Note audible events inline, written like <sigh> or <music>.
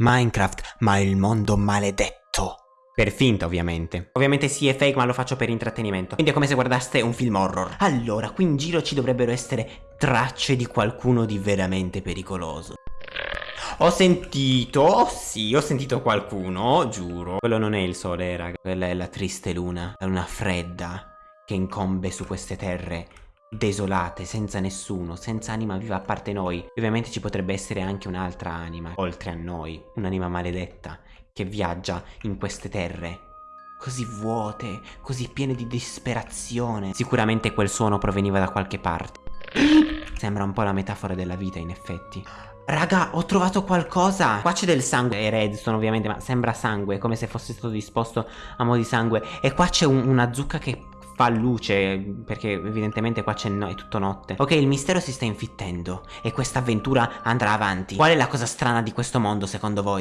Minecraft, ma il mondo maledetto. Per finta, ovviamente. Ovviamente sì, è fake, ma lo faccio per intrattenimento. Quindi è come se guardaste un film horror. Allora, qui in giro ci dovrebbero essere tracce di qualcuno di veramente pericoloso. Ho sentito, sì, ho sentito qualcuno, giuro. Quello non è il sole, raga. Quella è la triste luna, la luna fredda che incombe su queste terre desolate, senza nessuno, senza anima viva a parte noi. Ovviamente ci potrebbe essere anche un'altra anima, oltre a noi, un'anima maledetta, che viaggia in queste terre. Così vuote, così piene di disperazione. Sicuramente quel suono proveniva da qualche parte. <clears throat> Sembra un po' la metafora della vita, in effetti. Raga, ho trovato qualcosa Qua c'è del sangue, è redstone ovviamente Ma sembra sangue, come se fosse stato disposto a mo' di sangue E qua c'è un, una zucca che fa luce Perché evidentemente qua c'è no, è tutto notte Ok, il mistero si sta infittendo E questa avventura andrà avanti Qual è la cosa strana di questo mondo secondo voi?